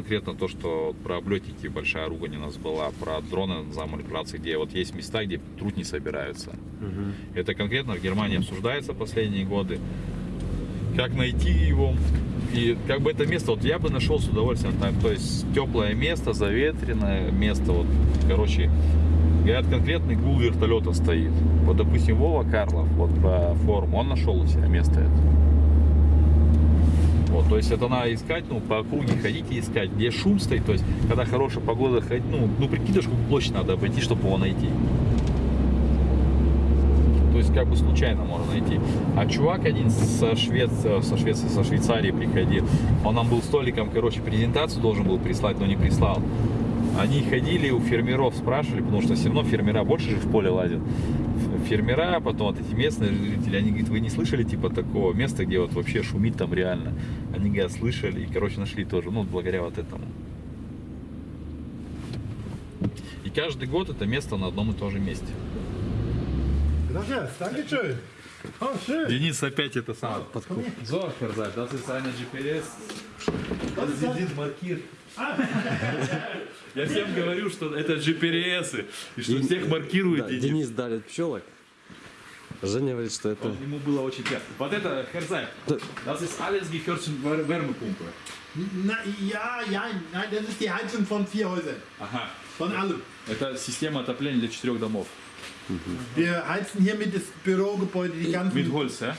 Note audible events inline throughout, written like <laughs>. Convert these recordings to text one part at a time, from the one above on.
конкретно то, что про облетники большая ругань у нас была, про дроны за манипуляции, где вот есть места, где труд не собираются. Это конкретно в Германии обсуждается последние годы. Как найти его? И как бы это место, вот я бы нашел с удовольствием, там, то есть теплое место, заветренное место, вот, короче, говорят, конкретный гул вертолета стоит. Вот, допустим, Вова Карлов, вот по форуму, он нашел у себя место это. Вот, то есть это надо искать, ну, по округе ходить и искать, где шум стоит, то есть, когда хорошая погода, ходить, ну, ну, прикидываешь, сколько площадь надо обойти, чтобы его найти. То есть, как бы случайно можно найти. А чувак один со, Швец... со Швеции, со Швейцарии приходил, он нам был столиком, короче, презентацию должен был прислать, но не прислал. Они ходили у фермеров, спрашивали, потому что все равно фермера больше же в поле лазят. Фермера, потом вот эти местные жители, они говорят, вы не слышали типа такого места, где вот вообще шумит там реально? Они говорят, слышали, и, короче, нашли тоже, ну, благодаря вот этому. И каждый год это место на одном и том же месте. Schön. Денис опять это самое подкуп. So, Herr das ist eine GPS. Das ist маркир. Я всем говорю, что это GPS, и что всех маркирует Да, Денис. Денис дарит пчелок. Женя говорит, что это... Ему было очень приятно. Вот это, Да. das ist alles gehört zur Wär- Wärmepumpe. Na, ja, ja, nein, das ist die Heizung von vier Häusern. Ага. Von allem. Это система отопления для четырех домов. Wir heizen hiermit das Bürogebäude, die ganzen, Mit Holz, а?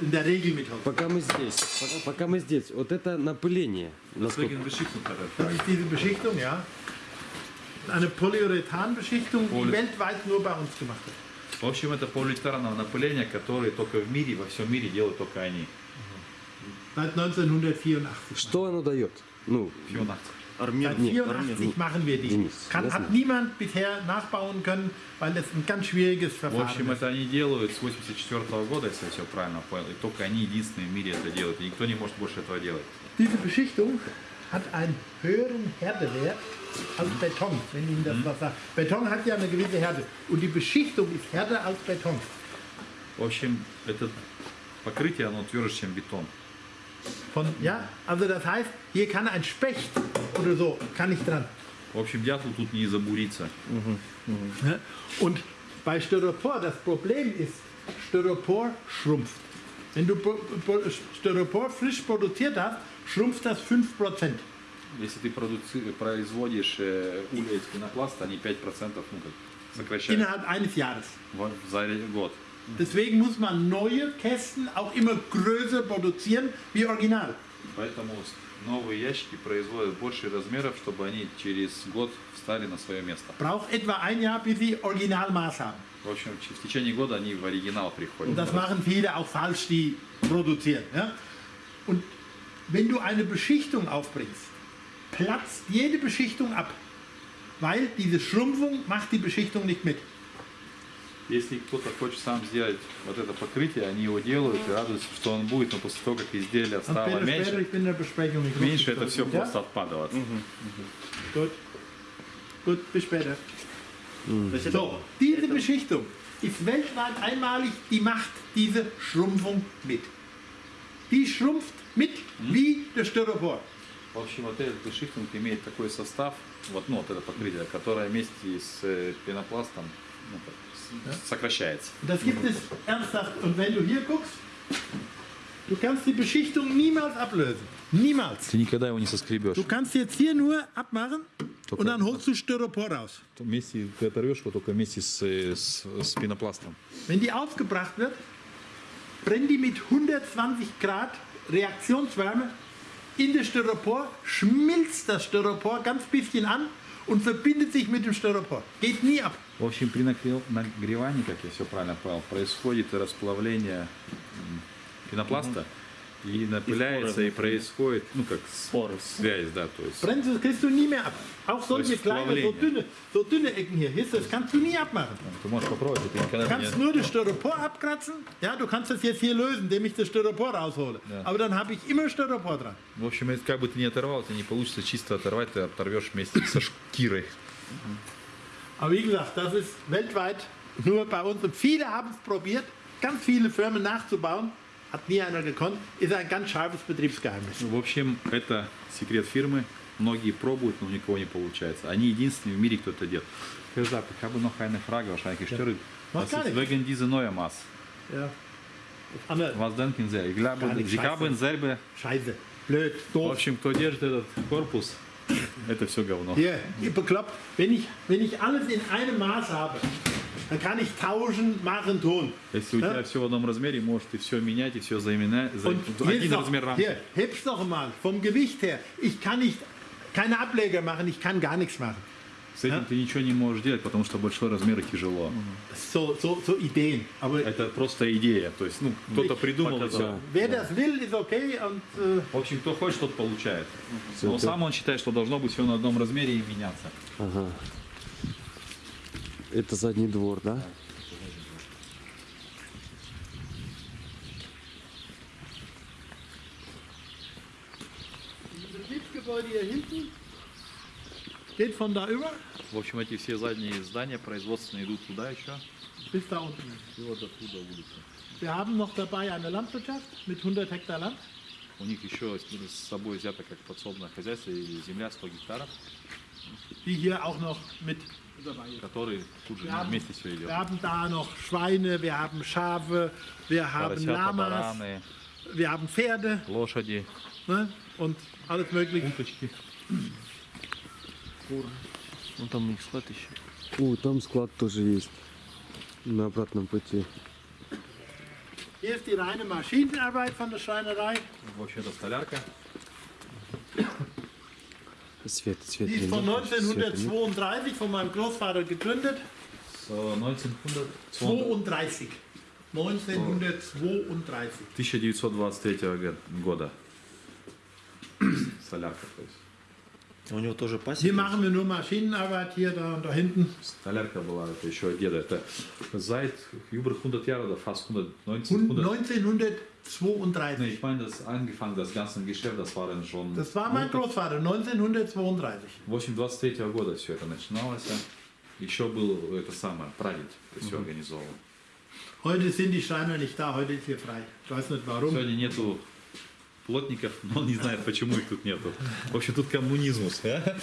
in der Regel mit Holz. Пока мы здесь, пока, пока мы здесь, вот это напыление. Насколько... Er das. Ist diese Beschichtung, ja. Eine Polyurethan-Beschichtung, die Poly- weltweit nur bei uns gemacht wird. В общем, это полиэтиленовое напыление, которое только в мире, во всем мире делают только они. Seit 1984. Что оно дает? Ну, Фионакция. Seit 84 machen wir die. Денис, Kann, hat niemand bisher nachbauen können, weil das ein ganz schwieriges В Verfahren общем, ist. это они делают с 84 года, если я все правильно понял. И только они единственные в мире это делают. И никто не может больше этого делать. Diese Beschichtung hat einen höheren Härtewert als Beton, wenn Ihnen das was sagt. Beton hat ja eine gewisse Härte und die Beschichtung ist härter als Beton. В общем, это покрытие, оно тверже, чем бетон. Von, ja, also das heißt, hier kann ein Specht oder so, kann nicht dran. В общем, дятел тут не забурится. Ne? Und bei Styropor, das Problem ist, Styropor schrumpft. Wenn du Pro- Pro- Styropor frisch produziert hast, schrumpft das 5%. Если ты продуци- производишь э, уля из пенопласта, они 5% ну, как, сокращают Innerhalb eines Jahres. в- за год. Deswegen muss man neue Kästen auch immer größer produzieren wie original. Поэтому с- новые ящики производят больше размеров, чтобы они через год встали на свое место. Braucht etwa ein Jahr, bis sie Originalmaß haben. В общем, ч- в течение года они в оригинал приходят. Und das machen viele auch falsch, die produzieren. Ja? Und wenn du eine Beschichtung aufbringst, platzt jede Beschichtung ab. Weil diese Schrumpfung macht die Beschichtung nicht mit. Если кто-то хочет сам сделать вот это покрытие, они его делают и радуются, что он будет, но после того, как изделие Und стало später, später, меньше, ich bin in der Besprechung. Ich muss меньше das это все durch. ja? просто отпадает. Gut. Gut, bis später. So, diese Beschichtung ist weltweit einmalig, die macht diese Schrumpfung mit. Die schrumpft mit wie der Styropor. В общем, вот этот бешифтинг имеет такой состав, вот, ну, вот это покрытие, которое вместе с э, пенопластом ну, как, с- сокращается. Und das gibt es ernsthaft. Und wenn du hier guckst, du kannst die Beschichtung niemals ablösen. Niemals. Ты никогда его не соскребешь. Du kannst jetzt hier nur abmachen und dann holst du Styropor raus. Вместе ты оторвешь его только вместе с, э, с, с пенопластом. Wenn die aufgebracht wird, brennt die mit 120 Grad Reaktionswärme in das Styropor, schmilzt das Styropor ganz bisschen an und verbindet sich mit dem Styropor. Geht nie ab. В общем, при нагре- нагревании, как я все правильно понял, происходит расплавление пенопласта и напыляется, и, происходит, ну, как с- связь, да, то есть. Brennt, das kriegst du nie mehr ab. Auch solche ist kleine, so Verblendung. dünne, so dünne Ecken hier, hier ist das kannst du nie abmachen. Ты можешь попробовать, ты никогда Du kannst не... nur das Styropor abkratzen. Ja, du kannst das jetzt hier lösen, indem ich das Styropor raushole. Ja. Aber dann habe ich immer Styropor dran. В общем, это как бы ты не оторвал, тебе не получится чисто оторвать, ты оторвешь вместе со шкирой. Aber wie gesagt, das ist weltweit nur bei uns. Und viele haben es probiert, ganz viele Firmen nachzubauen. Hat nie einer gekonnt. Ist ein ganz scharfes Betriebsgeheimnis. В общем, это секрет фирмы. многие пробуют, но у никого не получается. Они единственные в мире, кто это делает. Gesagt, ich habe noch eine Frage, wahrscheinlich gestellt. Macht Das gar ist nichts. wegen dieser neuen Maß. Ja. Anne, Was denken Sie? Ich glaube, Gar nichts, Sie scheiße. haben selber, Scheiße. Blöd, в doof. общем, кто держит этот корпус, это все говно. Hier, ihr bekloppt. Wenn ich, wenn ich alles in einem Maß habe, dann kann ich tauschen, machen, tun. Если у тебя все в одном размере, можешь ты все менять и все заменять. Und Один noch, размер рамки. hier, heb's noch mal. Vom Gewicht her. Ich kann nicht, keine Ableger machen, ich kann gar nichts machen. С этим ты ничего не можешь делать, потому что большой размер и тяжело. So, so, so Ideen. Aber Это просто идея. То есть, ну, кто-то придумал и все. wer das will, ist okay. Und äh, В общем, кто хочет, тот получает. Но сам он считает, что должно быть все на одном размере и меняться. Ага. Это задний двор, да? В общем, эти все задние здания производственные идут туда еще. bis da unten. И вот оттуда улица. Wir haben noch dabei eine Landwirtschaft mit 100 Hektar Land. У них еще с собой взято как подсобное хозяйство и земля 100 гектаров, die hier auch noch mit. который тут же Wir haben, вместе все идет. wir haben da noch Schweine, wir haben Schafe, wir haben Поросята, Lamas, бараны, wir haben Pferde лошади, ne? und alles mögliche. уточки. Ну там у них склад еще. О, там склад тоже есть. На обратном пути. Hier ist die reine Maschinenarbeit von der Schreinerei. В общем, это столярка. Свет, свет. Die ist von не- света нет. 1932 von meinem Großvater gegründet. С 1900 32. 1932. 1923 г- года. Солярка, то есть. У него тоже Hier пасека. machen wir nur Maschinenarbeit, hier, da und da hinten. Столярка была, это еще от деда. Это seit über 100 Jahre oder fast 100, 19, Und 100. 1932. Nee, ich meine, das angefangen, das ganze Geschäft, das waren schon Das war mein Großvater, 1932. 8 года все это начиналось. Еще был это самое, прадед это все организовал. Heute sind die Schreiner nicht da, heute ist hier frei. Ich weiß nicht warum. Сегодня нету Плотников, но он не знает, почему их тут нету. В общем, тут коммунизмус. а?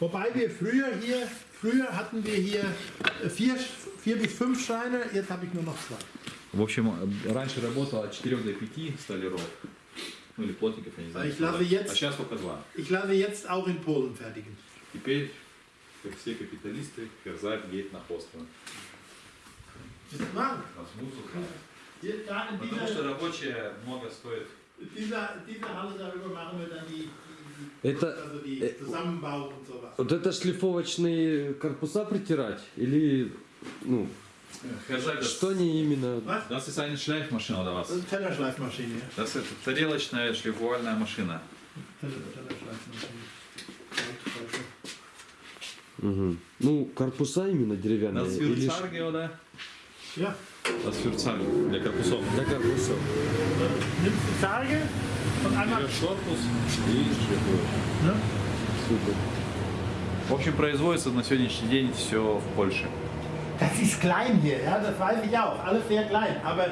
Wobei wir früher hier, früher hatten wir hier vier, vier bis fünf Schreiner, jetzt habe ich nur noch zwei. В общем, раньше работало от 4 до 5 столяров. Ну или плотников, я не знаю. Ich lasse jetzt- А сейчас только два. Ich lasse jetzt auch in Polen fertigen. Теперь, как все капиталисты, Керзак мусор. Hier, da in Потому что рабочие много стоит. Dieser, dieser Halle darüber machen wir dann die, die, Это, also die äh, Zusammenbau und sowas. вот это шлифовочные корпуса притирать? Или, ну, das, что они именно... Das ist eine Schleifmaschine oder was? Das ist eine Tellerschleifmaschine. Das ist тарелочная шлифовальная машина. Ну, корпуса именно деревянные? Das или für ш- Zarge, oder? Ja, Das für Zarge, для корпусов. Для корпусов. nimmst die Zarge und einmal. шлифуешь. Ne? Супер. В общем, производится на сегодняшний день все в Польше. Das ist klein hier, ja, das weiß ich auch. Alles sehr klein. Aber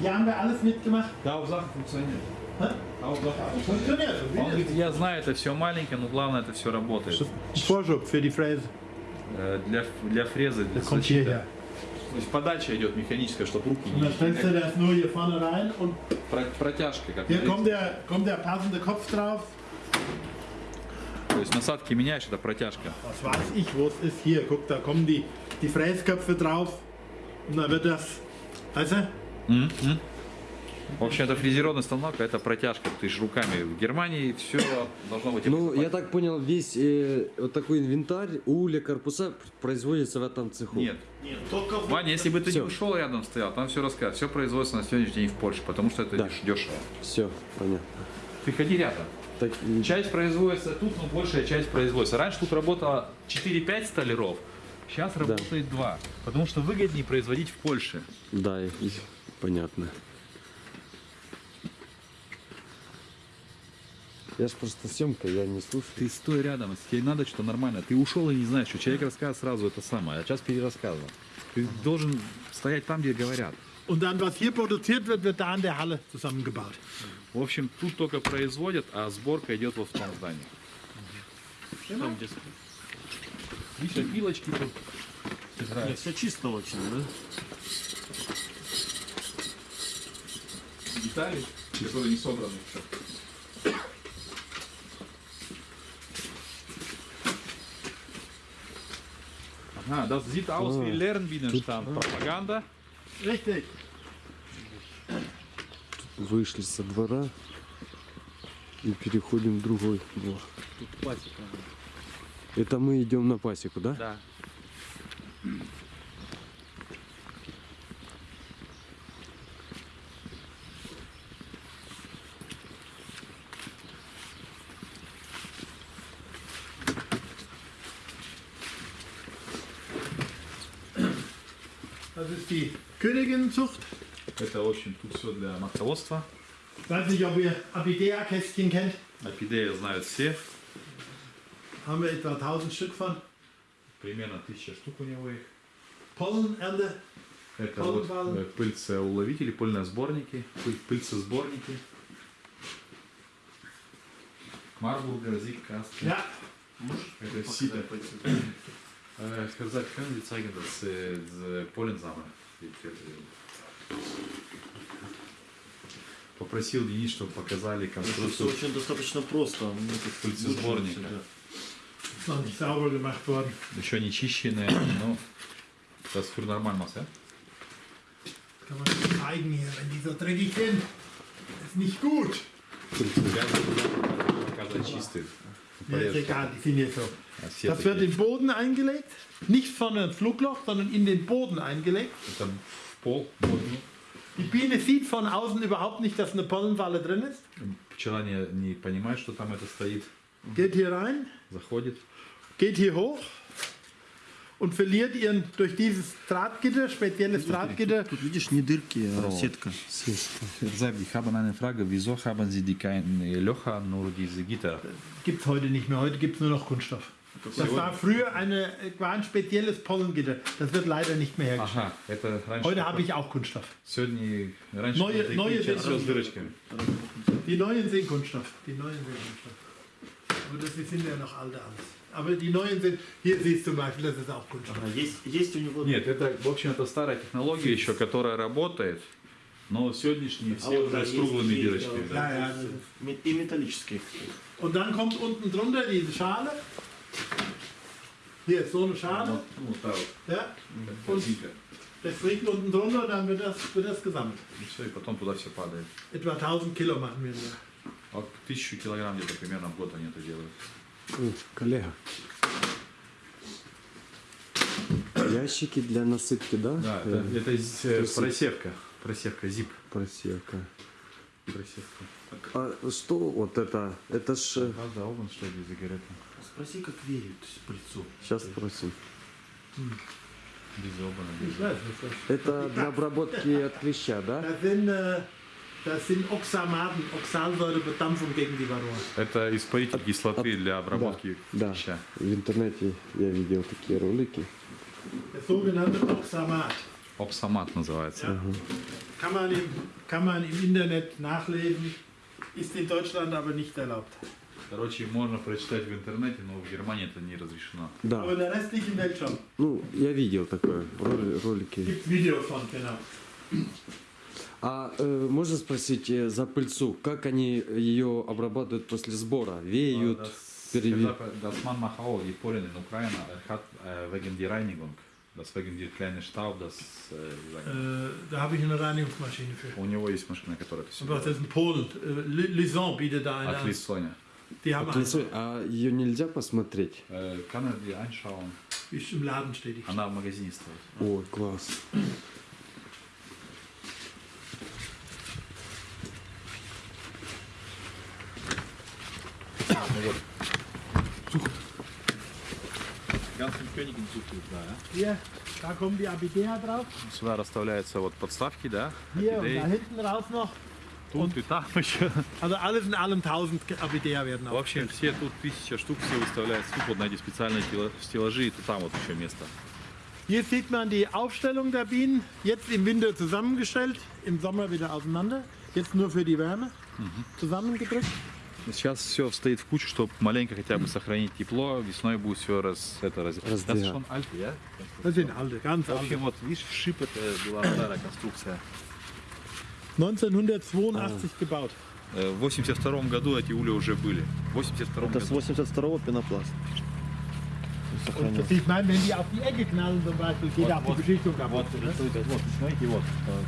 hier haben wir alles mitgemacht. Funktioniert. Hä? Hauptsache. Funktioniert. Он говорит, я знаю, это все маленькое, но главное, это все работает. Vorschub für die Fräse. Э, Для, для фрезы, для защиты. То есть подача идет механическая, чтобы руки не... Про- Протяжка, как hier говорится. kommt der, kommt der passende Kopf drauf. То есть насадки меняешь, это протяжка. Was weiß ich, wo es ist. Hier, guck, da kommen die, die Fräsköpfe drauf. Und dann wird das, weißt du? В общем, это фрезеронный станок, а это протяжка. Ты же руками. В Германии все должно быть... Ну, я так понял, весь э, вот такой инвентарь, уля, корпуса производится в этом цеху. Нет. Нет, только Ваня, если бы ты Всё. не ушел рядом стоял, там все рассказывают. Все производится на сегодняшний день в Польше, потому что это Да. деш- дешево. Все, понятно. Ты ходи рядом. Так, Часть производится тут, но большая часть производится. Раньше тут работало 4-5 столяров, сейчас работает 2. Потому что выгоднее производить в Польше. да, понятно. Я ж просто съемка, я не слушаю. Ты стой рядом, если тебе надо что-то нормально. Ты ушел и не знаешь, что человек рассказывает сразу это самое, а сейчас перерассказывал. Ты должен стоять там, где говорят. Und dann, was hier produziert wird, wird da in der Halle zusammengebaut. В общем, тут только производят, а сборка идет во втором здании. Там где Видишь, пилочки тут Нет, все чисто очень, да? детали, которые не собраны еще. Ага, das sieht aus wie Lernbienenstand. Пропаганда. Richtig. Вышли со двора и переходим в другой двор. Тут пасека. Это мы идем на пасеку, да? Да. Königinnenzucht. Это, в общем, тут все для матководства. Ich weiß nicht, ob ihr Apidea-Kästchen kennt. Орхидеи знают все. Haben wir etwa 1000 Stück von. Примерно тысяча штук у него их. Pollenernte. Это Полбалл. вот э, пыльцеуловители, пыльносборники, пыль- пыльцесборники. Марбургер, Зигкаст. Ja, Это сито. Ich kann sagen, können Sie zeigen, dass äh. Попросил Денис, чтобы показали Все конструкцию. очень достаточно просто. Мне тут Пыльцесборника. лучше всегда. ist noch nicht sauber gemacht worden. Еще не чищенные, но das für normal was, ja? Kann man nicht zeigen hier, wenn die so dreckig sind. Ist nicht gut. Показать чистые. Ja, ist egal, die sind hier so. А все Das wird такие. in den Boden eingelegt. Nicht vorne ins Flugloch, sondern in den Boden eingelegt. Это в пол. Вот. Die Biene sieht von außen überhaupt nicht, dass eine Pollenfalle drin ist. Пчела не, не понимает, что там это стоит. Geht hier rein, Заходит. geht hier hoch und verliert ihren durch dieses Drahtgitter, spezielles Drahtgitter, Тут видишь, не дырки, а сетка. Sag, ich habe eine Frage. Wieso haben Sie die keine Löcher, nur diese Gitter? gibt es heute nicht mehr. Heute gibt es nur noch Kunststoff. Das war früher eine, war ein spezielles Pollengitter. Das wird leider nicht mehr hergestellt. Ага, это раньше... Heute habe ich auch Kunststoff. Сегодня... Раньше Neue- были neue такие, сейчас Version. с дырочками. Die neuen sind Kunststoff. Die neuen sind Kunststoff. Aber das sind ja noch alte alles. Aber die neuen sind, hier siehst du zum Beispiel, das ist auch Kunststoff. Ага, есть, есть у него... Нет, это, в общем, это старая технология еще, которая работает, но сегодняшние А все вот, уже да, с есть круглыми такие, дырочками. да, да. Ja, ja. ме- И металлические. Und dann kommt unten drunter diese Schale. Hier ist so eine Schale. Ja. Und das liegt unten drunter und dann wird das, wird das gesammelt. И все, и потом туда все падает. Etwa 1000 Kilo machen wir nur. Вот тысячу килограмм где-то примерно в год они это делают. О, коллега. Ящики для насыпки, да? Да, это, Э, это э, просевка. Просевка, зип. Просека. Просевка. А что вот это? Это ж... э, Правда, овен, что ли, сигареты? Спроси, как верят пыльцу. Сейчас спросим. Без. Das, Это для обработки от клеща, да? das, sind, äh, Oxamaten, Oxalsäurebedampfung gegen die Varroa. Это испаритель кислоты для обработки Да, клеща. в интернете я видел такие ролики. Oxamat. Опсамат называется. Kann man, im, kann man im Internet nachlesen, ist in Deutschland aber nicht erlaubt. Короче, можно прочитать в интернете, но в Германии это не разрешено. Да, in der ну, я видел такое, роли- ролики. Genau. А э, можно спросить э, за пыльцу, как они ее обрабатывают после сбора? Веют, переве- Das man macht auch die Polen in Ukraine er hat äh, wegen die Reinigung, das wegen Staub, das äh, Äh, da habe ich eine Reinigungsmaschine für. у него есть машина, которая Aber das ist ein Polen. Äh, Li- Lison bietet da eine От. Лисоня. Die haben От лица- а ее нельзя посмотреть? Äh, kann er die anschauen? einen, ist im Laden steht die. Она в магазине стоит. Ой, класс. Ganzen Königin sucht да, Hier, da kommen die Abidea drauf. Сюда расставляются вот подставки, да? Hier und Orchidee. da hinten raus noch. Тут и там еще. Also alles in allem 1000 Abidea werden В общем, aufgestellt. все тут тысяча штук все выставляются. Тут вот на эти специальные стела- стеллажи, и тут там вот еще место. Hier sieht man die Aufstellung der Bienen. Jetzt im Winter zusammengestellt, im Sommer wieder auseinander. Jetzt nur für die Wärme zusammengedrückt. Сейчас все стоит в кучу, чтобы маленько хотя бы сохранить тепло. Весной будет все раз, это, раз... Раздвигать. Das ist schon alt, ja? Das sind alte, ganz В alte. общем, вот видишь, шип это была старая конструкция. 1982 gebaut. Э, В 82 году эти ули уже были. В 82 Это с году. 82-го пенопласт. Und Сохранился. ich meine, wenn die auf die Ecke knallen zum Beispiel, geht auch die Beschichtung kaputt. Вот, вот, смотрите, вот,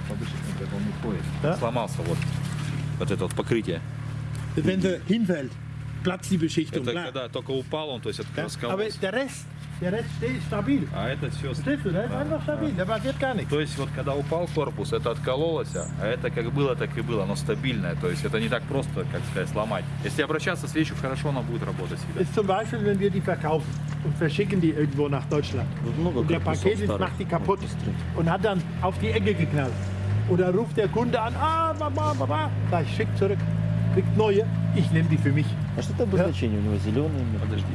по вышивке, как он уходит. Да? Сломался вот, вот это вот покрытие. Wenn hinfällt, platzt die Beschichtung. Это когда только упал он, то есть это раскололся. Der Rest, steht stabil. А это все... Verstehst du? Der ist einfach stabil, da passiert gar nichts. То есть вот когда упал корпус, это откололось, а это как было, так и было, оно стабильное. То есть это не так просто, как сказать, сломать. Если обращаться с вещью хорошо, она будет работать всегда. Ist zum Beispiel, wenn wir die verkaufen und verschicken die irgendwo nach Deutschland. Und der Paketist macht die kaputt und hat dann auf die Ecke geknallt. Oder ruft der Kunde an, ah, Mama, Mama. Sag ich, schick zurück, kriegt neue, ich nehme die für mich. А что это обозначение у него? Зеленый? Подожди.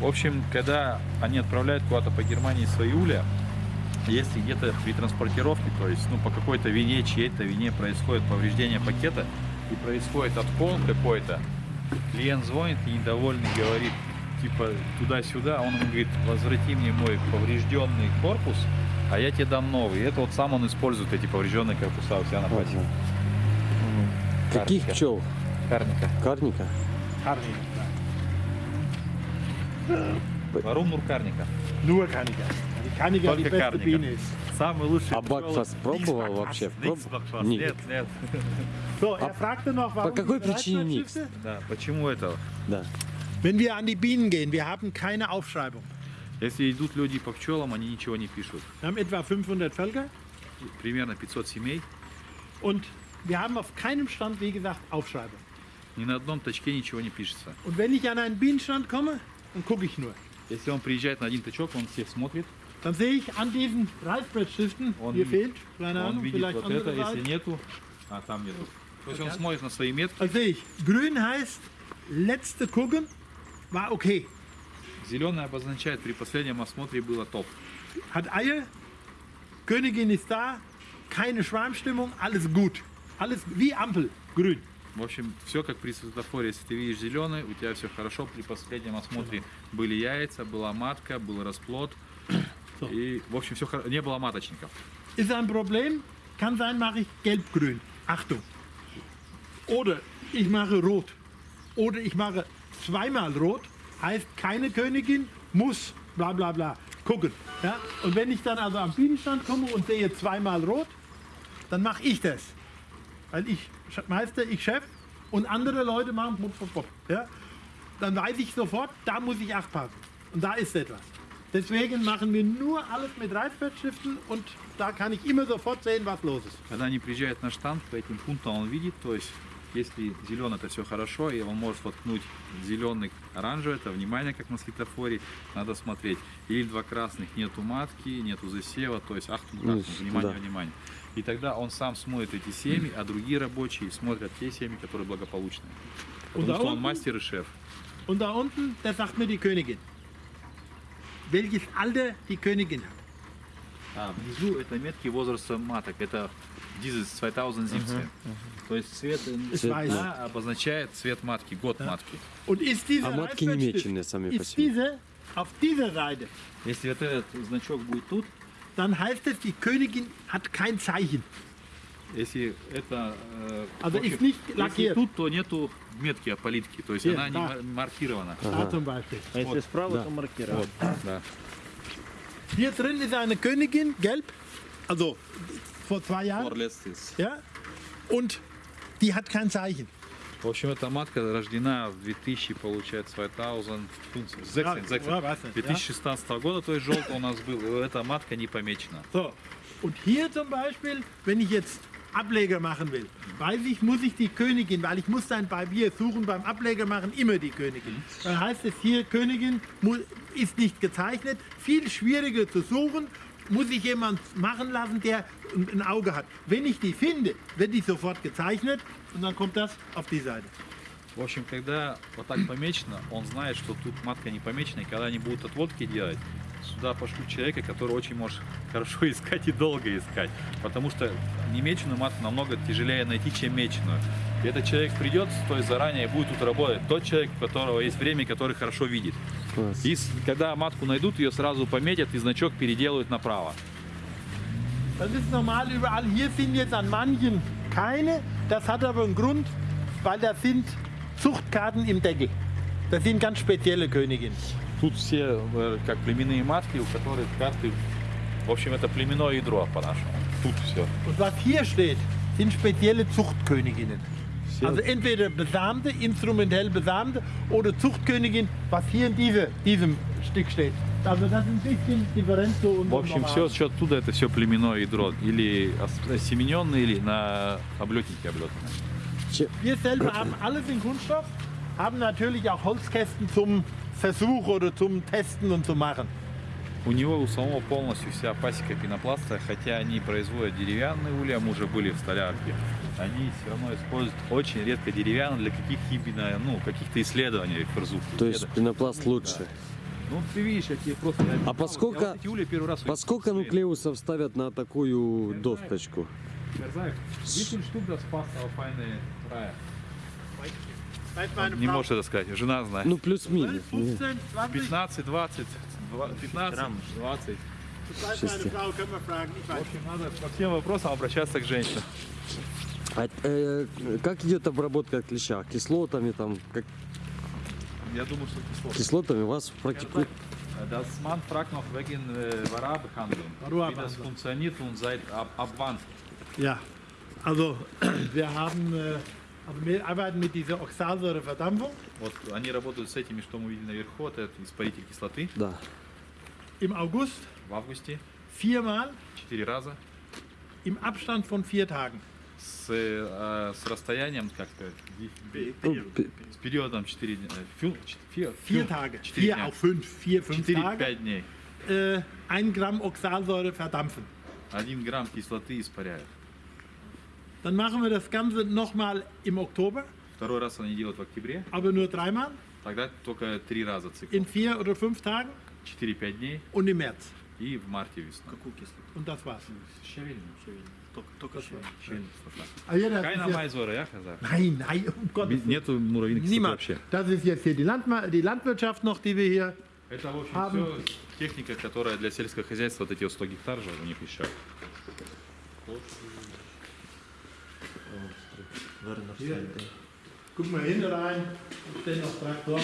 В общем, когда они отправляют куда-то по Германии свои уля, если где-то при транспортировке, то есть ну, по какой-то вине, чьей-то вине происходит повреждение пакета и происходит откол какой-то, клиент звонит и недовольный говорит, типа туда-сюда, он ему говорит, возврати мне мой поврежденный корпус, а я тебе дам новый. И это вот сам он использует эти поврежденные корпуса у себя на пасеке. Каких пчел? Карника. Карника? Варум Карника. Nur Kaniger. Die Kaniger die Только beste Karniker. Biene ist. Самый лучший А Бакфаст пробовал вообще? Проб- Нет. Нет, нет. So, er fragte noch, warum какой Причине? Bereitschaftsschiffe? Да, почему это? Да. Wenn wir an die Bienen gehen, wir haben keine Aufschreibung. Если идут люди по пчелам, они ничего не пишут. Wir haben etwa 500 Völker Примерно 500 семей. und wir haben auf keinem Stand, wie gesagt, Aufschreibung. Ни на одном точке ничего не пишется. Und wenn ich an einen Bienenstand komme, dann gucke ich nur. Если он приезжает на один точок, он всех смотрит, Dann sehe ich an diesen Reißbrettstiften, Он hier видит- fehlt, keine он Ahnung, видит vielleicht вот это, andere если Seite. нету, а там нету. То есть он смотрит на свои метки. Dann sehe ich, grün heißt, letzte gucken, war okay. Зеленый обозначает, при последнем осмотре было топ. Hat Eier, Königin ist da, keine Schwarmstimmung, alles gut. Alles wie Ampel, grün. В общем, все как при светофоре. Если ты видишь зеленый, у тебя все хорошо. При последнем осмотре были яйца, была матка, был расплод. И, в общем, все не было маточников. Ist ein Problem, kann sein, mache ich gelb-grün. Achtung. Oder ich mache rot. Oder ich mache zweimal rot, heißt keine Königin, muss bla bla bla. Gucken. Ja? Und wenn ich dann also am Bienenstand komme und sehe zweimal rot, dann mache ich das. Weil ich Meister, ich Chef und andere Leute machen pop, pop, pop, ja? Dann weiß ich sofort, da muss ich aufpassen. Und da ist etwas. Deswegen machen wir nur alles mit Reißbrettstiften und da kann ich immer sofort sehen, was los ist. Когда они приезжают на штамп, по этим пунктам он видит, то есть если зеленый, это все хорошо, и он может воткнуть зеленый, оранжевый, это внимание, как на светофоре, надо смотреть. Или два красных, нету матки, нету засева, то есть ахтунг, Ну, ахтунг, внимание, да. внимание. И тогда он сам смотрит эти семьи, а другие рабочие смотрят те семьи, которые благополучные. Потому что он мастер и шеф. und da unten, da sagt mir die Königin, welches Alter die Königin hat. А, внизу это метки возраста маток, это dieses 2017. То есть цвет weiß. на обозначает цвет матки, год матки. Ist dieser А матки не меченые сами по себе. diese auf dieser Seite, Если вот этот значок будет тут, dann heißt es, die Königin hat kein Zeichen. Если это э, Also ist nicht если тут, то нету метки аполитки, то есть Hier, она не маркирована. Zum Beispiel. А если справа, то маркировка. Вот, да. Hier drin ist eine Königin, gelb, also vor zwei Jahren, Vorletztes. ja, und die hat kein Zeichen. В общем, эта матка рождена в 2000, получается, 2016, Ja, 16, ja, weiß nicht, ja. 2016 года, то есть желтый у нас был, и эта матка не помечена. So, und hier zum Beispiel, wenn ich jetzt Ableger machen will, weiß ich, muss ich die Königin, weil ich muss dann bei mir suchen, beim Ableger machen immer die Königin. Dann heißt es hier, Königin mu- ist nicht gezeichnet, viel schwieriger zu suchen, muss ich jemand machen lassen, der ein ein Auge hat. Wenn ich die finde, wird die sofort gezeichnet und dann kommt das auf die Seite. В общем, когда вот так помечено, он знает, что тут матка не помечена, и когда они будут отводки делать, сюда пошлю человека, который очень может <laughs> хорошо искать и долго искать. Потому что немеченую матку намного тяжелее найти, чем меченую. И этот человек придет, то есть заранее и будет тут работать. Тот человек, у которого есть время, который хорошо видит. Класс. И когда матку найдут, ее сразу пометят и значок переделают направо. Das ist normal überall. Hier sind jetzt an manchen keine. Das hat aber einen Grund, weil da sind Zuchtkarten im Deckel. Das sind ganz spezielle Königinnen. Тут все э, как племенные матки, у которых карты... В общем, это племенное ядро по-нашему. Тут все. Und was hier steht, sind spezielle Zuchtköniginnen. Also entweder besamte, instrumentell besamte oder Zuchtkönigin, was hier in diese, diesem Stück steht. Also das ist ein bisschen Differenz zu В unserem общем, все, normalen. все оттуда это все племенное ядро. Или ос- осемененное, или на облетнике облетное. Wir selber haben alles in Kunststoff, haben natürlich auch Holzkästen zum Versuch oder zum Testen und zum Machen. У него у самого полностью вся пасека пенопласта, хотя они производят деревянные улья, мы уже были в столярке. Они все равно используют очень редко деревянные для каких-то ну, каких-то исследований ферзух. То есть пенопласт лучше. Ну, ты видишь, я тебе просто... А по сколько- Я вот первый раз... По сколько нуклеусов ставят на такую досточку? Десять штук да спас файные рая. Не можешь это сказать, жена знает. Ну, плюс-минус. 15, 20, 15, 20, два- 15, 20. weiß meine Frau, können wir fragen, ich В общем, надо по всем вопросам обращаться к женщинам. А, э, как идет обработка клеща? Кислотами там? Как, Я думаю, что сложно. кислотами вас практикуют? Das man fragt noch wegen Varabehandlung. Wie das funktioniert und seit ab, ab wann? Ja, also <clears throat> wir haben, äh, wir arbeiten mit dieser Oxalsäureverdampfung. Вот они работают с этими, что мы видели наверху, это испаритель кислоты. Да. Im August В августе viermal 4 раза im Abstand von vier Tagen. с, э, с расстоянием, как сказать, ви- Ну, с периодом 4 дня. э, фю- ч- фи- Vier фю- Tage. четыре Vier дня. auf fünf, vier, fünf Tage. 4-5 дней. Äh, ein Gramm Oxalsäure verdampfen. Один грамм кислоты испаряют. Dann machen wir das Ganze nochmal im Oktober, Второй раз они делают в октябре. aber nur dreimal. Тогда только три раза цикл. In vier oder fünf Tagen 4-5 дней und im März. и в марте весной. Und das war's. Щавельный. Только щавель. Щавельный кислота. Ah, ja, das Keine ist ja, Майзора, я казах. nein, nein, um Gottes Willen. Нету муравьиной кислоты Niemand. вообще. Das ist jetzt hier die, Landma die Landwirtschaft noch, die wir hier. Это, в общем, Haben- все техника, которая для сельского хозяйства, вот эти вот 100 гектар же у них еще. Вернер Hier. Сайдей. Guck mal hinten rein, stehen noch Traktoren.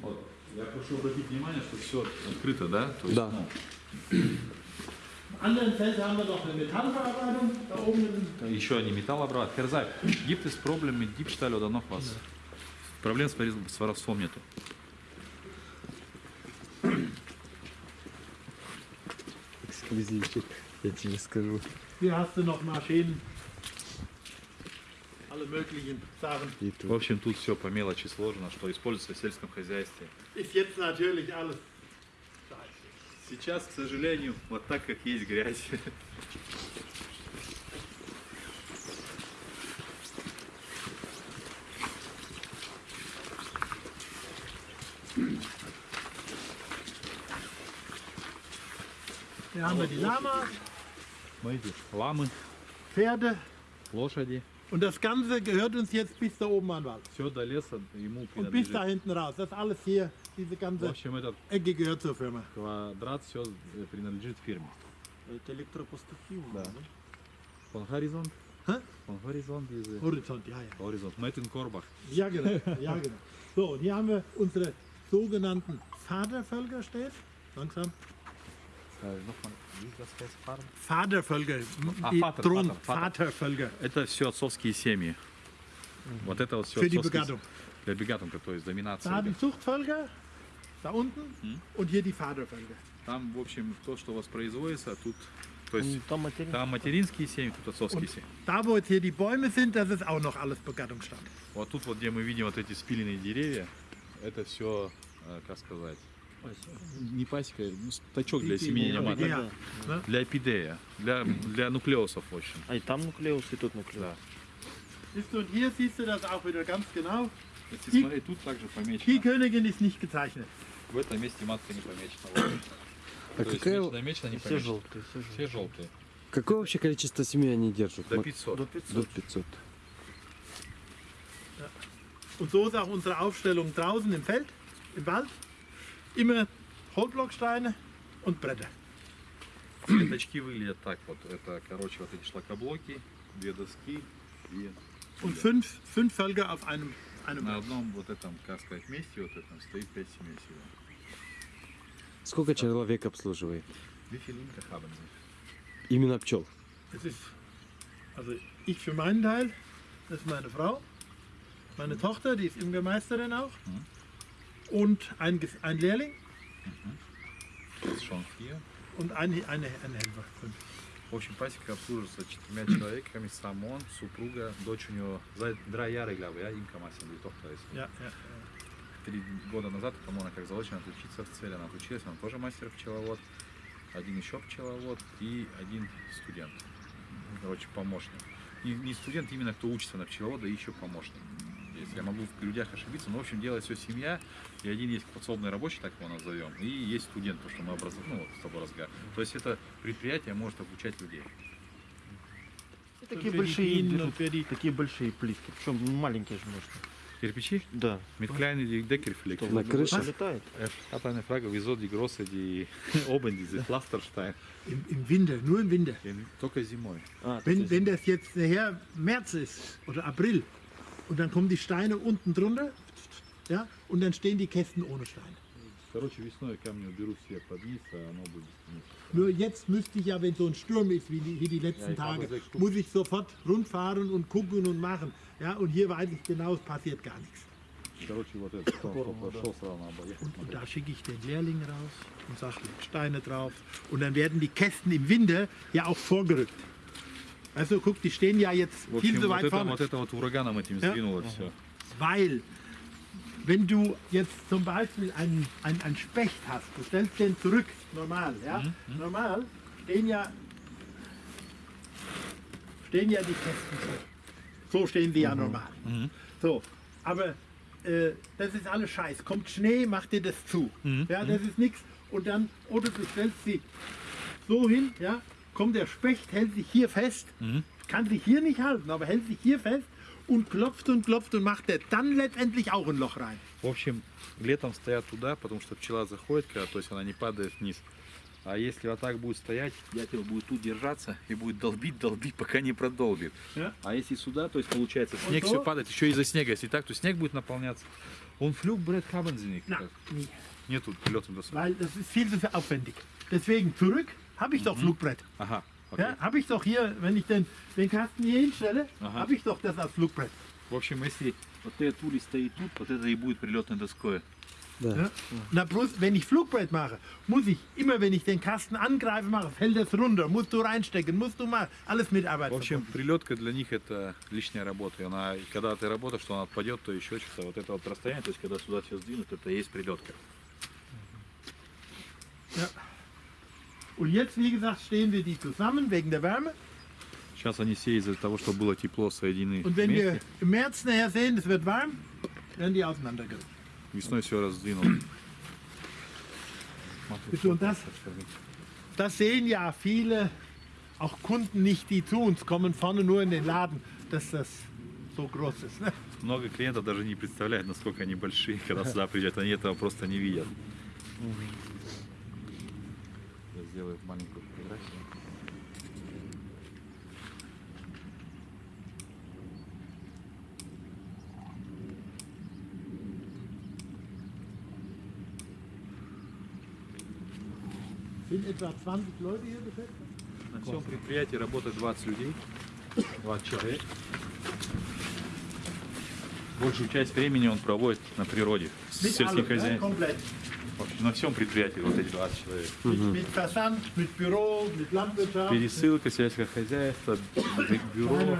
Вот. Я прошу обратить внимание, что все открыто, да? То есть, Да. ну, Im anderen Feld haben wir noch eine Metallverarbeitung. Da oben еще не металлообрабатывать. Херзай, gibt es Probleme mit Diebstahl oder noch was? Проблем с, ворис- с воровством нету. Эксклюзивчик, я тебе скажу. hier hast du noch Maschinen. Alle möglichen Sachen. В общем, тут все по мелочи сложно, что используется в сельском хозяйстве. Ist jetzt natürlich alles. Сейчас, к сожалению, вот так, как есть грязь. Hier haben wir die Lamas, Смотрите, ламы, Pferde. лошади, Und das Ganze gehört uns jetzt bis da oben an den Wald. все до леса ему Und bis da принадлежит. hinten raus. Das alles hier, diese В ganze общем, этот Ecke gehört zur Firma. квадрат все принадлежит фирме. Это электропастухи. Да. Von Horizont? Hä? Von Horizont, diese Horizont, ja, ja. Horizont. Made in Korbach. Ja, genau. Ja, genau. So, und hier haben wir unsere sogenannten Vatervölker steht. Langsam. Vatervölker. Die Vater. Vatervölker. Это все отцовские семьи. Вот это вот все Für die Begattung. Для бегатунка, то есть доминация. Da die Zuchtvölker, da unten. Und hier die Vatervölker. Там, в общем, то, что воспроизводится, а тут... То есть Там материнские семьи, тут отцовские семьи. Da, wo jetzt hier die Bäume sind, das ist auch noch alles Begattungsstand. Вот тут вот, где мы видим вот эти спиленные деревья, это все, как сказать, не пасека, ну, стачок для семенения маток. Ja. Для эпидея, для, для нуклеусов, в общем. А и там нуклеус, и тут нуклеус. Да. Siehst du, und hier siehst du das auch wieder ganz genau. Если И- смотреть, тут также Die помечено. Königin ist nicht gezeichnet. В этом месте матка не помечена. Вот. А То есть какая, мечено, мечено, не Все помечено. желтые, все желтые. Все желтые. какое вообще количество семей они держат? До Мак- 500. До До 500. 500. Und so ist auch unsere Aufstellung draußen im Feld, im Wald. Immer Holzblocksteine und Bretter. Пятачки выглядят так вот. Это, короче, вот эти шлакоблоки, две доски и Und fünf, fünf Völker auf einem, einem на одном вот этом, как сказать, месте вот этом стоит пять семей всего. Сколько человек обслуживает? Именно пчел. Das ist, also ich für meinen Teil, das ist meine Frau, meine Tochter, die ist Imkermeisterin auch, und ein, ein Lehrling Das ist schon vier. und ein, eine, ein Helfer. Fünf. В общем, пасека обслуживается четырьмя человеками, сам он, супруга, дочь у него, за drei Jahre, glaube ich, ja, Imka Масин, ist. Ja, ja. Три года назад, по-моему, она как заочно отучиться в цели, она отучилась, она тоже мастер пчеловод, один еще пчеловод и один студент, короче, помощник. Не, не студент, именно кто учится на пчеловода и еще помощник. Если я могу в людях ошибиться, но в общем делает все семья, и один есть подсобный рабочий, так его назовем, и есть студент, потому что мы образуем, ну, вот с тобой разговариваем. То есть это предприятие может обучать людей. Такие большие, берут, die такие большие плитки. Причем маленькие же можно. Kirpiči, Да. kleinen die Deckelflick. На крыше? Летает. Eine Frage, wieso die große, die oben diese Pflasterstein, Im, Im Winter, nur im Winter. in- только zimой. А, Wenn, wenn das jetzt nachher März ist oder April und dann kommen die Steine unten drunter ja, und dann stehen die Kästen ohne Steine. Короче, весной камни уберут все под низ, а оно будет вниз. Nur jetzt müsste ich ja, wenn so ein Sturm ist wie die, wie die letzten Ja, ich habe Tage, sechs Stück. muss ich sofort rundfahren und gucken und machen. Ja, und hier weiß ich genau, es passiert gar nichts. Короче, вот этот, что он пошел сразу на обоих. Und, und da schicke ich den Lehrling raus und sage, leg Steine drauf. Und dann werden die Kästen im Winter ja auch vorgerückt. Also guck, die stehen ja jetzt В viel общем, zu вот weit это, vorne. вот это вот ураганом этим Ja. сдвинуло все. Weil, wenn du jetzt zum Beispiel einen, einen, einen Specht hast, du stellst den zurück, normal, ja? Normal stehen ja, stehen ja die Kästen so. So stehen die ja normal. So, aber äh, das ist alles Scheiß. Kommt Schnee, macht dir das zu. Ja, das ist nichts. Und dann, oder du stellst sie so hin, ja, kommt der Specht, hält sich hier fest, kann sich hier nicht halten, aber hält sich hier fest und klopft und klopft und macht er dann letztendlich auch ein Loch rein. В общем, летом стоят туда, потому что пчела заходит, когда, то есть она не падает вниз. А если вот так будет стоять, дятел будет тут держаться и будет долбить, долбить, пока не продолбит. Ja. А если сюда, то есть получается снег то? все падает, еще из-за снега. Если так, то снег будет наполняться. Он флюк, Брэд Хаббензеник. Na, nie. Нету прилетом до сюда. Weil das ist viel zu aufwendig. Deswegen zurück habe ich doch Flugbrett. Ага, окей. Ja, habe ich doch hier, wenn ich den, den Kasten hier hinstelle, Aha. habe ich doch das als Flugbrett. В общем, если вот этот улей стоит тут, вот это и будет прилетной доской. Да. Ja? Na bloß, wenn ich Flugbrett mache, muss ich immer, wenn ich den Kasten angreife, mache, fällt das runter, musst du reinstecken, musst du mal alles mit Arbeit. В общем, verbunden. прилетка для них это лишняя работа. И она, и когда ты работаешь, что она отпадет, то еще что-то. Вот это вот расстояние, то есть когда сюда все сдвинут, это и есть прилетка. Ja. Und jetzt, wie gesagt, stehen wir die zusammen wegen der Wärme. Сейчас они все из-за того, что было тепло, соединены Und wenn wir вместе. im März nachher sehen, es wird warm, werden die auseinandergerissen. Весной все раздвинуло. Bist du und das? Das sehen ja viele, auch Kunden nicht, die zu uns kommen, vorne nur in den Laden, dass das so groß ist. Ne? Много клиентов даже не представляют, насколько они большие, когда сюда приезжают. Они этого просто не видят. Я сделаю маленькую фотографию. Sind etwa 20 Leute hier beschäftigt? На всем предприятии работает 20 людей, 20 человек. Большую часть времени он проводит на природе, с сельским allem, На всем предприятии вот эти 20 человек. Пересылка, сельское хозяйство, бю- бюро.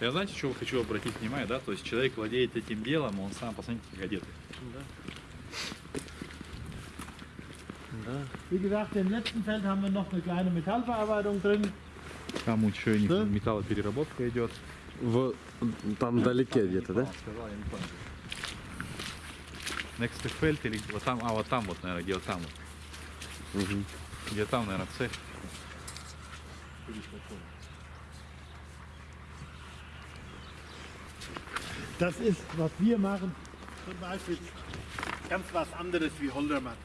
Я знаете, что хочу обратить внимание, да? То есть человек владеет этим делом, он сам, посмотрите, как одет. Wie gesagt, im letzten Feld haben wir noch eine kleine Metallverarbeitung drin. Там еще Да? металлопереработка идет. В, там вдалеке где-то, да? Сказал, я не помню. Next Feld или вот там, а вот там вот, наверное, где вот там вот. Мгм. Где там, наверное, цех. Das ist, was wir machen, zum Beispiel ganz was anderes wie Holdermann.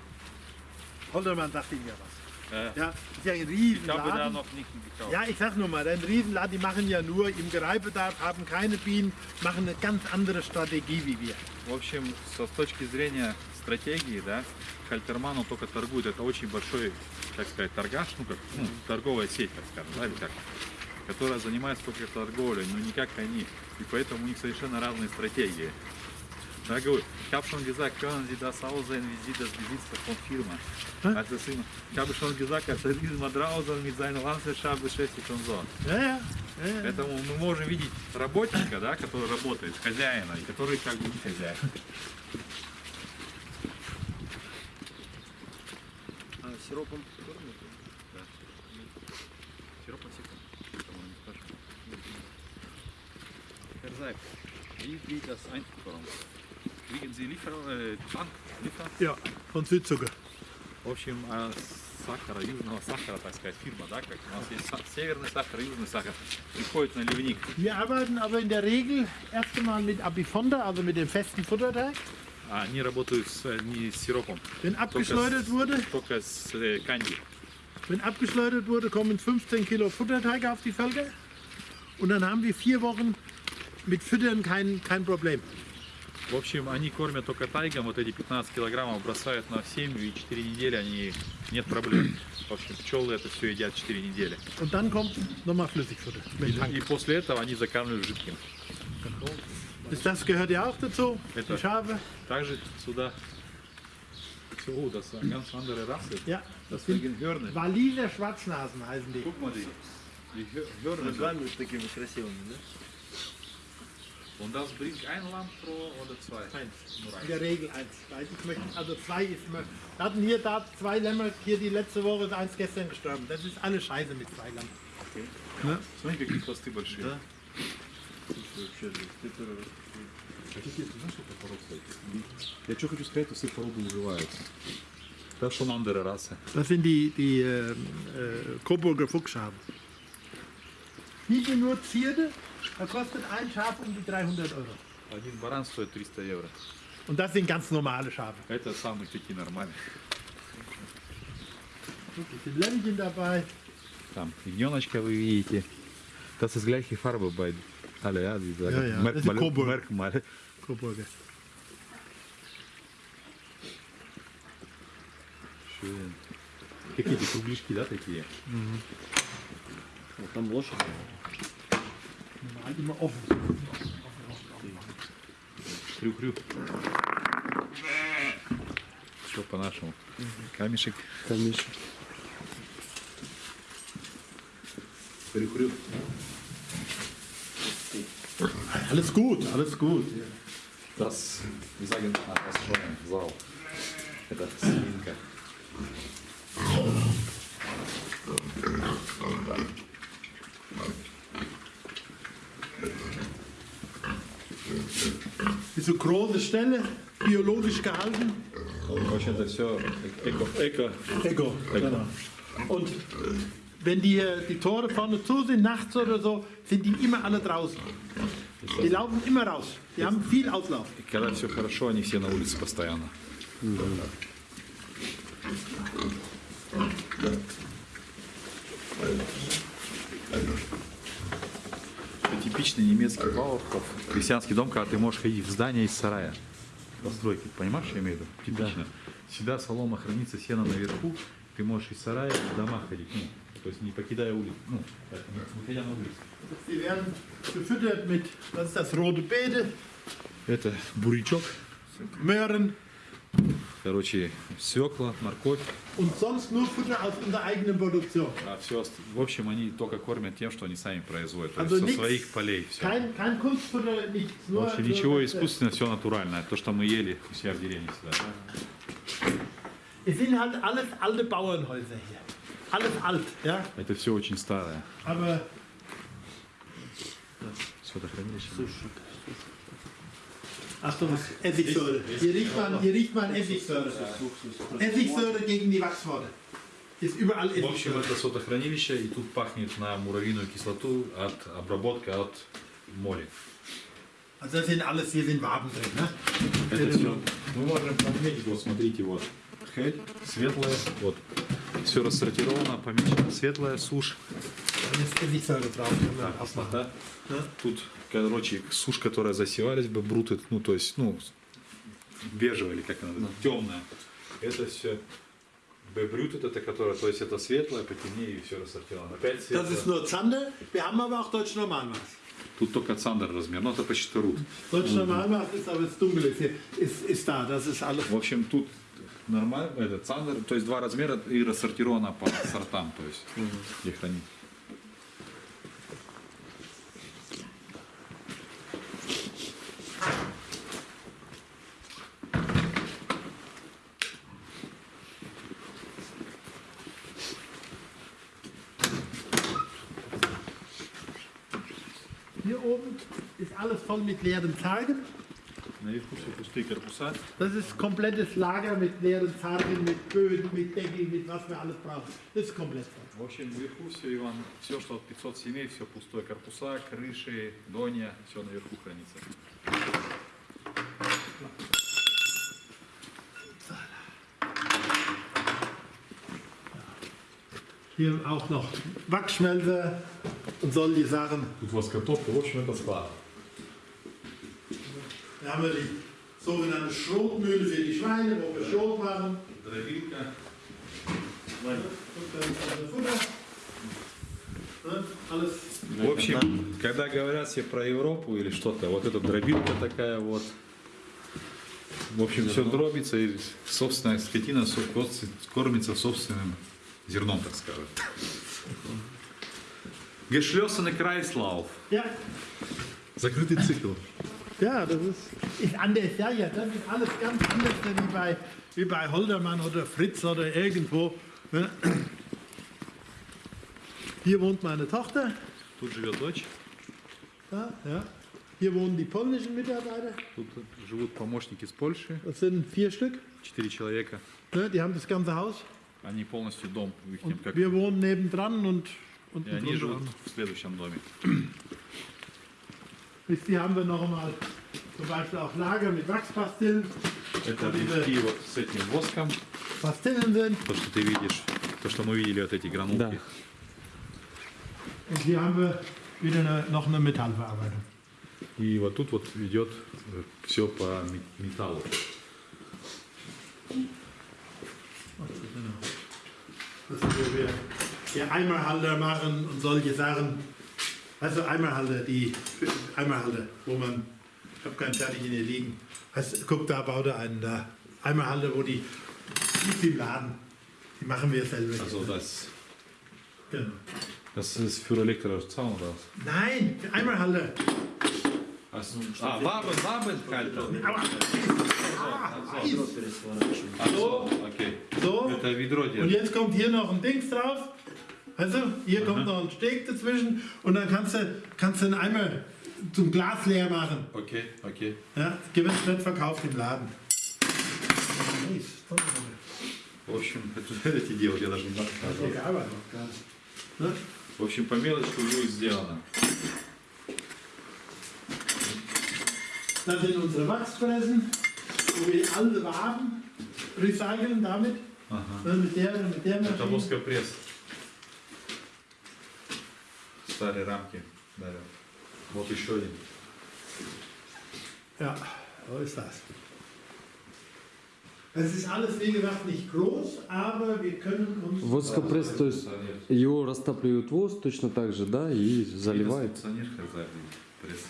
Holdermann sagt Ihnen ja was. Ja, ist ja ein ich habe da Riesenladen. noch nicht gekauft. Ja, ich sag nur mal, ein Riesenladen, die machen ja nur im Gereibedarf, haben keine Bienen, machen eine ganz andere Strategie wie wir. В общем, со, с точки зрения стратегии, да, Хальтерман он только торгует. Это очень большой, так сказать, торгаш, ну как, ну, торговая сеть, так скажем, да, или как, которая занимается только торговлей, но не как они. И поэтому у них совершенно разные стратегии. Da говорю, ich habe schon gesagt, können Sie das aussehen, wie Sie das Besitzer von Firma. Als das immer, ich habe schon gesagt, als er immer draußen mit seiner Landwirtschaft beschäftigt und so. Ja, ja. Поэтому мы можем видеть работника, да, который работает, хозяина, и который как бы не хозяин. А сиропом Сироп насекомых. Потому не спрашиваю. Herr Seib, wie geht das Einfuhrung? Kriegen Sie Liefer, äh, Tank, Liefer? ja, von Südzucker. В общем, а сахара, южного сахара, так сказать, фирма, да, как у нас есть са- северный сахар, южный сахар, приходит на ливник. Wir arbeiten aber in der Regel erst einmal mit Abifonda, also mit dem festen Futterteig. А они работают с, э, не с сиропом, Wenn abgeschleudert wurde, только с э, канди. wenn abgeschleudert wurde, kommen 15 Kilo Futterteig auf die Felge. Und dann haben wir vier Wochen mit Füttern kein, kein Problem. В общем, они кормят только тайгом, вот эти 15 килограммов бросают на семью, и 4 недели они нет проблем. В общем, пчелы это все едят 4 недели. Und dann kommt nochmal Flüssigfutter. Mit Tank. И после этого они закармливают жидким. Das, das gehört ja auch dazu, Это- die Schafe. Также сюда... О, das ist eine ganz andere Rasse. Ja, Das sind Hörner. Waliser Schwarznasen heißen die. Guck mal, die, die Hör- Hörner. С вами такими красивыми, да? Und das bringt ein Lamm pro oder zwei? Eins. In der Regel eins. Weil ich möchte, also zwei ist immer. Wir hatten hier da zwei Lämmer, hier die letzte Woche ist eins gestern gestorben. Das ist alles scheiße mit zwei Lämmern. Смотри, какие хвосты большие. Да. Вообще, это Хотите, знаешь, что это порода? Я что хочу сказать, все породы называются. Das ist schon andere Rasse. Das sind die, die äh, äh, Coburger Fuchsschafe. Die sind nur Zierde, da kostet ein Schaf um die 300 Euro. Один баран стоит 300 евро. Und das sind ganz normale Schafe. Это самые такие нормальные. Hier sind Lämmchen dabei. Там ягненочка вы видите. Das ist gleiche Farbe bei alle, ja, die sagen. Ja, ja, das ist Merkmal, Coburg. Merkmal. Coburger. Schön. Какие-то кругляшки, да, такие? Вот там лошадь. Normal immer offen. Крю-крю. Все по-нашему. Камешек. Камешек. Крю-крю. Alles gut, alles gut. Das, wir sagen, ah, das ist schon Sau. Это свинка. Ist so große Stelle, biologisch gehalten. В общем, это все эко. эко. Echo, genau. Und wenn die, hier die Tore vorne zu sind, nachts oder so, sind die immer alle draußen. Die laufen immer raus. Die haben viel Auslauf. И когда все хорошо, они все на улице постоянно. Это Типичный немецкий Бауэрхоф, крестьянский дом, когда ты можешь ходить в здание из сарая. Постройки, понимаешь, что я имею в виду? Типично. Всегда солома хранится, сено наверху, ты можешь из сарая в дома ходить, ну, то есть не покидая улицу, ну, не выходя на улицу. Die werden gefüttert mit, das ist das rote Beete, Это бурячок, Möhren короче, свекла, морковь. und sonst nur Futter aus unserer eigenen Produktion. А все, в общем, они только кормят тем, что они сами производят. То Also есть со своих полей все. Kein, kein Kunstfutter, nichts. Nur, Вообще nur ничего искусственного, все натуральное. То, что мы ели у себя в деревне всегда. Es sind halt alles alte Bauernhäuser hier. Alles alt, ja. Это все очень старое. Aber Светохранилище. Achtung, Essigsäure. Hier riecht man, hier riecht man Essigsäure. Essigsäure gegen die Wachsworte. Ist überall В общем, это сотохранилище, и тут пахнет на муравьиную кислоту от обработки от моря. Also das sind alles, hier sind Waben drin. Ne? Это все. Мы можем отметить, вот смотрите, вот. Хель, светлая, вот. Все рассортировано, помечено. Светлая, сушь. Кислота. Тут, короче, сушь, которая засевались бы, бруты, ну, то есть, ну, бежевая или как она, темная. Это все Бебрют это которая, то есть это светлое, потемнее и все рассортировано. Опять Das светлое. ist nur Zander. Wir haben aber auch Deutsch Normalmaß. Тут только цандер размер, но это почти рут. Deutsch Normalmaß ist aber das Dunkle. Ist, ist, ist da. Das ist alles. В общем, тут нормально, это цандер, то есть два размера и рассортировано по сортам, то есть где хранить. alles voll mit leeren Zargen. Наверху все пустые корпуса. Das ist komplettes Lager mit leeren Zargen, mit Böden, mit Deckel, mit was wir alles brauchen. Das ist komplett voll. В общем, наверху все, Иван, все, что от 500 семей, все пустое. Корпуса, крыши, доня, все наверху хранится. Hier auch noch Wachsschmelzer und solche Sachen. Тут воскотопка, в общем, это Haben wir die sogenannte Schrotmühle für die Schweine, wo wir Schrot machen. Alles. В общем, когда говорят все про Европу или что-то, вот эта дробилка такая вот. В общем, все дробится, и собственная скотина кормится собственным зерном, так сказать. Geschlossene Kreislauf. Ja, Закрытый цикл. ja, das ist, ist anders. Ja, ja, das ist alles ganz anders wie bei, wie bei Holdermann oder Fritz oder irgendwo. Ne? Hier wohnt meine Tochter. Тут живет дочь, Da, ja. Hier wohnen die polnischen Mitarbeiter. тут живут помощники из Польши, Das sind vier Stück. четыре человека. Ne? Die haben das ganze Haus. Они полностью дом, в их Und как wir wohnen nebendran und, und и они живут в следующем доме. Wisst ihr, haben wir noch mal zum Beispiel auch Lager mit Wachspastillen. Это diese- мешки вот с этим воском, Pastillen sind. то, что ты видишь, то, что мы видели, вот эти гранулки. Да. Und hier haben wir wieder eine, noch eine Metallverarbeitung. И вот тут вот идет все по ме- металлу. Das ist, wo wir hier Eimerhalter machen und solche Sachen. Also Eimerhalter, die Eimerhalter, wo man, ich habe keinen fertig in ihr liegen. Also, guck, da baut er einen da. Eimerhalter, wo die, die im Laden, die machen wir selber. Also ne? das. Genau. Das ist für elektrische Zaun oder was? Nein, Eimerhalter. Also, ah, Waben, Wabenhalter. kalt. also, ah, also, okay. So, und jetzt kommt hier noch ein Dings drauf. Also, hier kommt noch ein Steg dazwischen und dann kannst du, kannst du einen Eimer zum Glas leer machen. Окей, окей. Ja, wird nicht verkauft im Laden. В общем, это эти делать я даже не знаю. как назвать. Egal, was noch gar nicht. Ne? В общем, по мелочи будет сделано. Das sind unsere Wachsfressen, wo wir alte Waben recyceln damit. Ага. Ne, mit der, mit der Это Maschine. воскопресс. Старые рамки. Да. Вот еще один. Ja, so ist das. Es ist alles, wie gesagt, nicht groß, aber wir können uns. Воскопресс, то есть его растапливают воск точно так же, да, и заливают. Кондиционер хозяин. Пресс.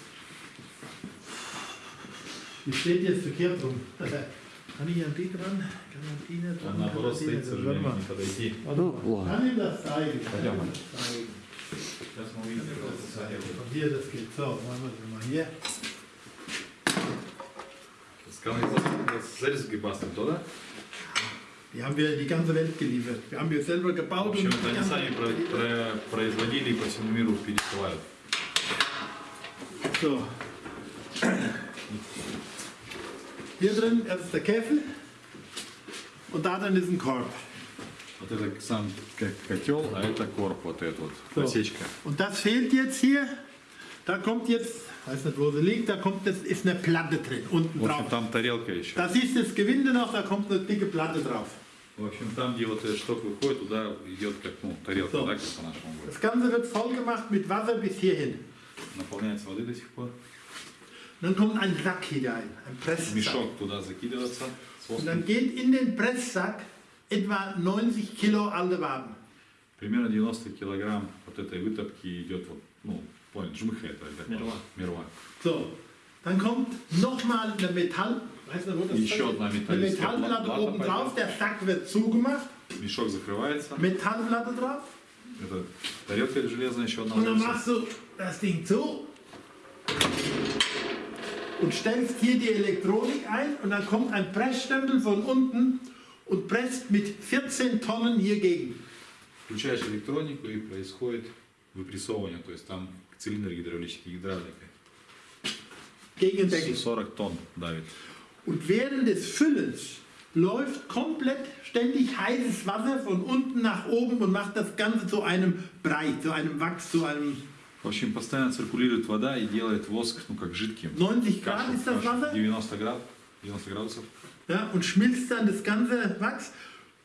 Die steht jetzt verkehrt rum. Kann ich an die dran? Kann an die nicht dran? Он наоборот Kann an die стоит, к сожалению, не подойти. Ну, ладно. Kann ihm das zeigen? Kann Пойдем. ihm das zeigen? Сейчас мы увидим кондиционер. Und hier, das geht so. Machen wir das mal hier. Канализация зарезки баста, то да? Die haben wir in die ganze Welt geliefert. Wir haben wir selber В gebaut общем, und это die они ganze сами Welt про- geliefert. про- производили и по всему миру пересылают. So. Hier drin das ist der Kessel und da drin ist ein Korb. Вот это сам как котел, а это корп, вот эта вот So. посечка. Und das fehlt jetzt hier. Da kommt jetzt, weiß nicht wo sie liegt, da kommt, das ist eine Platte drin, unten В общем, drauf. там тарелка еще. Da siehst du das Gewinde noch, da kommt eine dicke Platte drauf. В общем, там, где вот этот шток выходит, туда идет как, ну, тарелка, So. да, как по-нашему говорят. Das Ganze wird voll gemacht mit Wasser bis hierhin. Наполняется воды до сих пор. Dann kommt ein Sack hinein, ein Presssack. Мешок туда закидывается с Und воском. dann geht in den Presssack etwa 90 Kilo alte Waben. Примерно 90 килограмм вот этой вытопки идет, вот, ну, понял, жмыха это. это Мерва. Мерва. So, dann kommt nochmal eine Metall, weißt du, wo das Еще ist? одна Eine металлическая Metallplatte плата oben drauf, пойдет. der Sack wird zugemacht, Мешок закрывается. Metallplatte drauf. Это тарелка железная, еще одна Und dann ложится. machst du das Ding zu und stellst hier die Elektronik ein und dann kommt ein Pressstempel von unten und presst mit 14 Tonnen hier gegen. Включаешь электронику и происходит выпрессовывание, то есть там цилиндр гидравлический, гидравлика. Gegen den Deckel. 40 тонн давит. Und während des Füllens läuft komplett ständig heißes Wasser von unten nach oben und macht das Ganze zu einem Brei, zu einem Wachs, zu einem В общем, постоянно циркулирует вода и делает воск, ну, как жидким. 90 Grad Кашу, ist das кашу. Wasser. 90 градусов. 90 градусов. Ja, und schmilzt dann das ganze Wachs,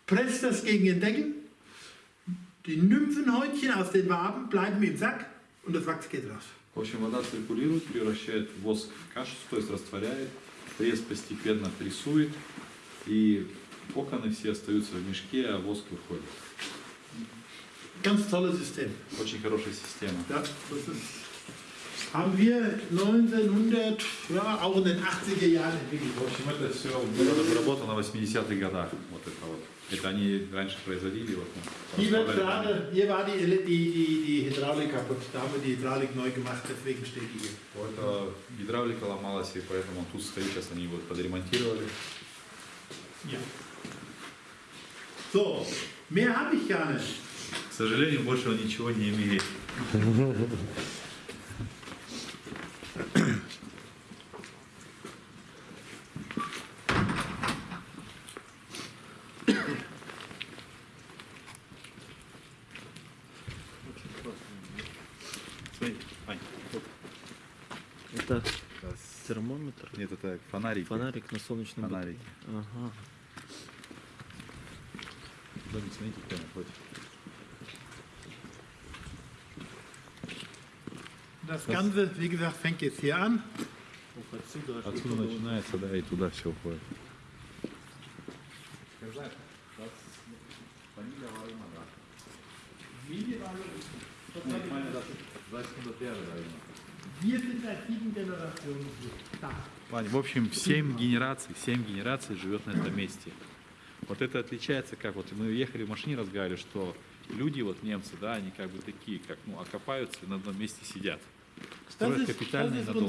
presst das gegen den Deckel. Die Nymphenhäutchen aus den Waben bleiben im Sack und das Wachs geht raus. В общем, вода циркулирует, превращает воск в кашу, то есть растворяет, пресс постепенно прессует, и коконы все остаются в мешке, а воск выходит. Ganz tolles System. Очень хорошая система. Ja, das ist, haben wir 1900, ja, auch in den 80er Jahren entwickelt. В общем, это все было разработано в 80-х годах. Вот это вот. Это они раньше производили. Вот, Hier, wird распространяли. gerade, hier war die, Ele- die, die, die Hydraulik kaputt. Da haben wir die Hydraulik neu gemacht, deswegen steht die hier. Вот, гидравлика ломалась, и поэтому тут стоит, сейчас они вот подремонтировали. Ja. So, mehr habe ich gar nicht. К сожалению, больше он ничего не имеет. <laughs> Нет, это фонарик. фонарик на солнечном Фонарик. батарее. Ага. Домик, смотрите, кто находит. Das Ganze, wie gesagt, fängt jetzt hier an. Ух, отсюда аж Отсюда туда. начинается, да, и туда все уходит. Wir sind seit sieben Generationen hier. Вань, В общем, 7 генераций, 7 генераций живет на этом месте. Вот это отличается, как вот мы ехали в машине, разговаривали, что люди, вот немцы, да, они как бы такие, как, ну, окопаются и на одном месте сидят. Строят ist, и ist надолго.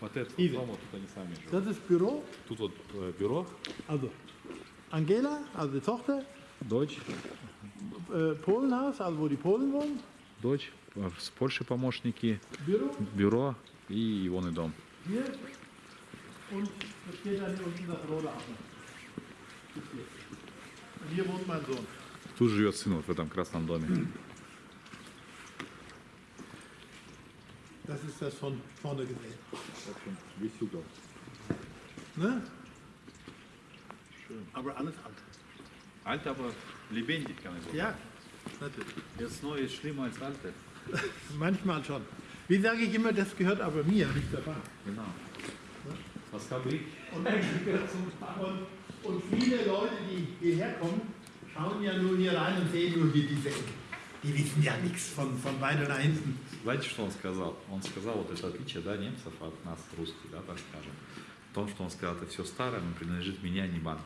Вот это вот, дом, вот тут они сами живут. Das ist Büro. Тут вот э, бюро, Also Angela, also die Tochter. дочь, Äh, Polenhaus, also wo die Polen wohnen. дочь, э, с Польши помощники, Büro. бюро и его дом. Hier. Und das geht dann hier unten das rote ab. Bis hier. Und hier wohnt mein Sohn. Тут живет сын вот в этом красном доме. Das ist das von vorne gesehen. В общем, весь угол. Ne? Aber alles alt. Альта aber lebendig, kann ich sagen. Ja, natürlich. Jetzt neu ist schlimmer als alte. <laughs> Manchmal schon. Wie sage ich immer, das gehört aber mir, nicht der Bank. Genau. Was Fabrik? Und, und, und viele Leute, die hierher kommen, schauen ja nur hier rein und sehen nur hier diese Ecke. Die wissen ja nichts von, von weiter nach hinten. Знаете, что он сказал? Он сказал вот это отличие да, немцев от нас, русских, да, так скажем. В том, что он сказал, это все старое, но принадлежит мне, а не банку.